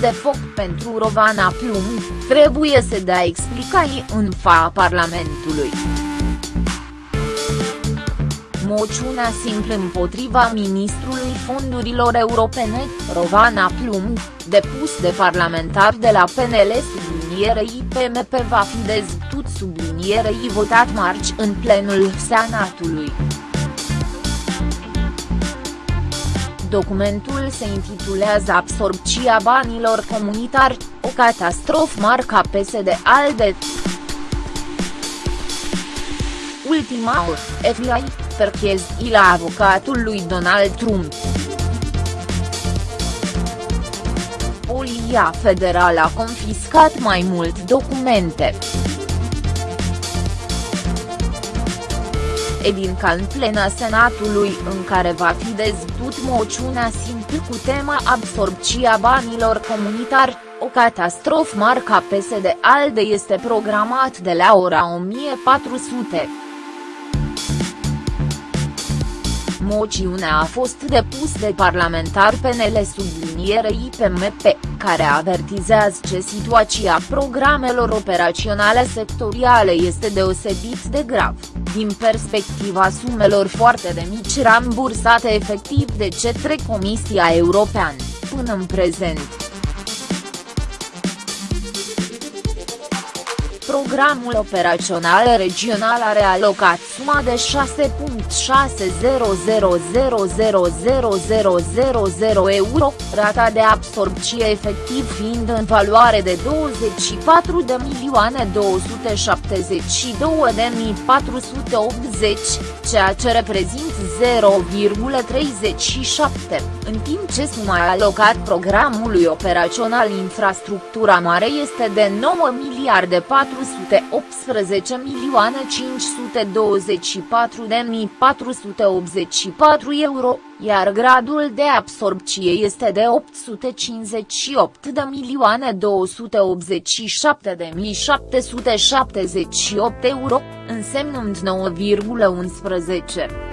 de foc pentru Rovana Plumb, trebuie să dea explicații în fața Parlamentului. Moțiunea simplă împotriva ministrului fondurilor europene, Rovana Plumb, depus de parlamentari de la PNL sublinierei PMP va fi dezbătut sublinierei votat marți în plenul Senatului. Documentul se intitulează Absorpția banilor comunitari, o catastrofă marca PSD-ALDE. Ultima oră, FBI, perchez la avocatul lui Donald Trump. Polia Federală a confiscat mai mult documente. Edinca în plena Senatului în care va fi dezbătut moțiunea simplă cu tema absorpția banilor comunitari, o catastrofă marca PSD-ALDE este programat de la ora 1400. Moțiunea a fost depus de parlamentar PNL sublinierei PMP, care avertizează că situația programelor operaționale sectoriale este deosebit de grav, din perspectiva sumelor foarte de mici rambursate efectiv de către Comisia Europeană, până în prezent. Programul operațional regional are alocat suma de 6.600000000 euro, rata de absorpție efectiv fiind în valoare de 24 de milioane 272 de 480, ceea ce reprezintă 0,37, în timp ce suma alocat programului operațional infrastructura mare este de 9 miliarde 4 418 milioane 524 de mii 484 euro, iar gradul de absorpție este de 858 de milioane 287 de mii 778 euro, însemnând 9,11.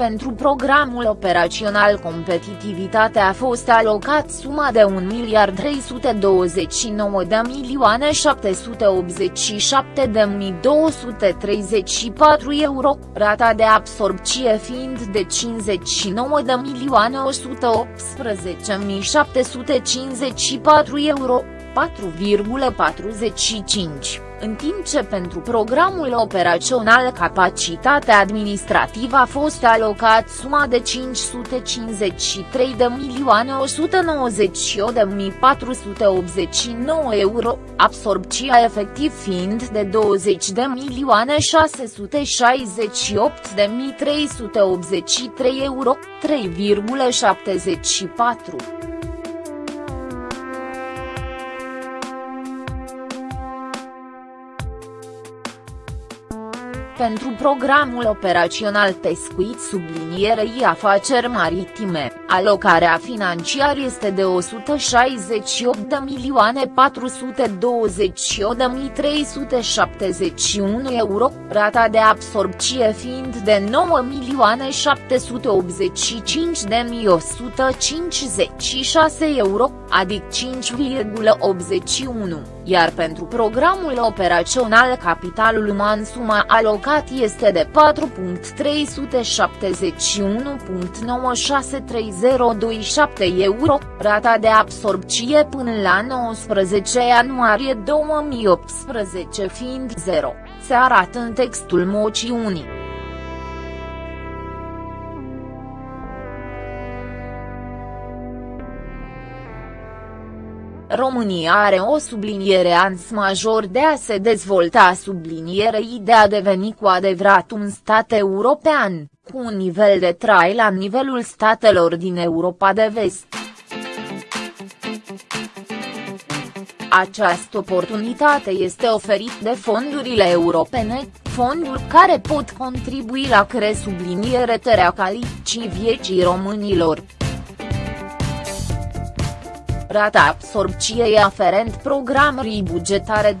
Pentru programul operațional Competitivitate a fost alocat suma de 1 miliard 329 de milioane 787 de mii 234 euro, rata de absorpție fiind de 59 de milioane 118 mii 754 euro, 4,45 în timp ce pentru programul operațional capacitatea administrativă a fost alocat suma de 553 de milioane 198 de mii 489 euro, absorpția efectiv fiind de 20 de milioane 668 de mii 383 euro, 3,74. Pentru programul operațional Pescuit sublinierei afaceri maritime, alocarea financiară este de 168 de milioane 428 de mii 371 euro, rata de absorpție fiind de 9 milioane 785 de mii 156 euro, adică 5,81, iar pentru programul operațional Capitalul Uman suma alocată alocat este de 4.371.96327 euro, rata de absorpție până la 19 ianuarie 2018 fiind 0, se arată în textul moțiunii. România are o subliniere ans major de a se dezvolta sublinierei de a deveni cu adevărat un stat european, cu un nivel de trai la nivelul statelor din Europa de vest. Această oportunitate este oferit de fondurile europene, fonduri care pot contribui la cre subliniere terea calicii vieții românilor. Rata absorpției aferent programării bugetare 2014-2020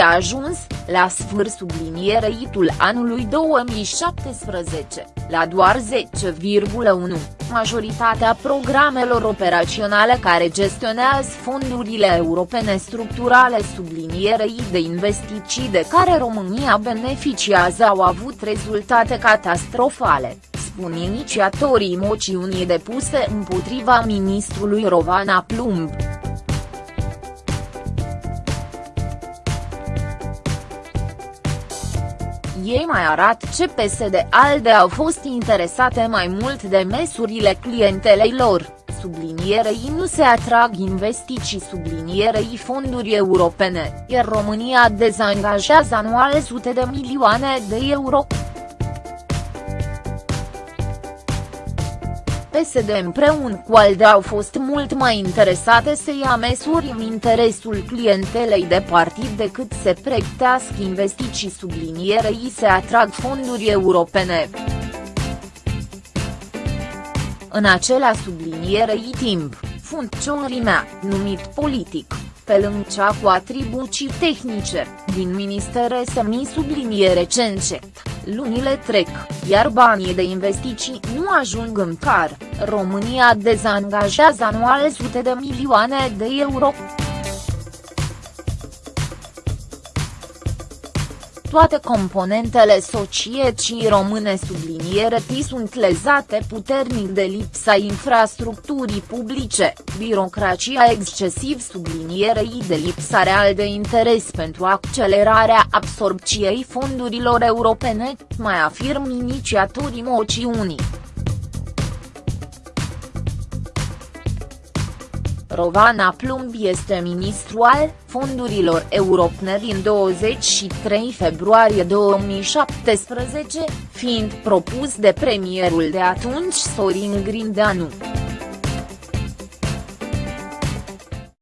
a ajuns, la sfârșit sublinierei-tul anului 2017, la doar 10,1, majoritatea programelor operaționale care gestionează fondurile europene structurale sublinierei de investiții de care România beneficiază au avut rezultate catastrofale spun inițiatorii moțiunii depuse împotriva ministrului Rovana Plumb. Ei mai arată ce PSD-ALDE au fost interesate mai mult de mesurile clientelei lor, sublinierei nu se atrag investiții sublinierei fonduri europene, iar România dezangajează anual sute de milioane de euro. PSD împreună cu ALDE au fost mult mai interesate să ia măsuri în interesul clientelei de partid decât să pregătească investiții sublinierei se atrag fonduri europene. În acela sublinierei timp, funcționarii numit politic, pe lângă cea cu atribuții tehnice, din ministere semi subliniere cencet, lunile trec, iar banii de investiții nu ajung în car, România dezangajează anual sute de milioane de euro. Toate componentele societății române subliniere T sunt lezate puternic de lipsa infrastructurii publice, birocrația excesiv sublinierei de lipsa real de interes pentru accelerarea absorpției fondurilor europene, mai afirm inițiatorii moțiunii. Rovana Plumb este ministru al fondurilor europene din 23 februarie 2017, fiind propus de premierul de atunci Sorin Grindeanu.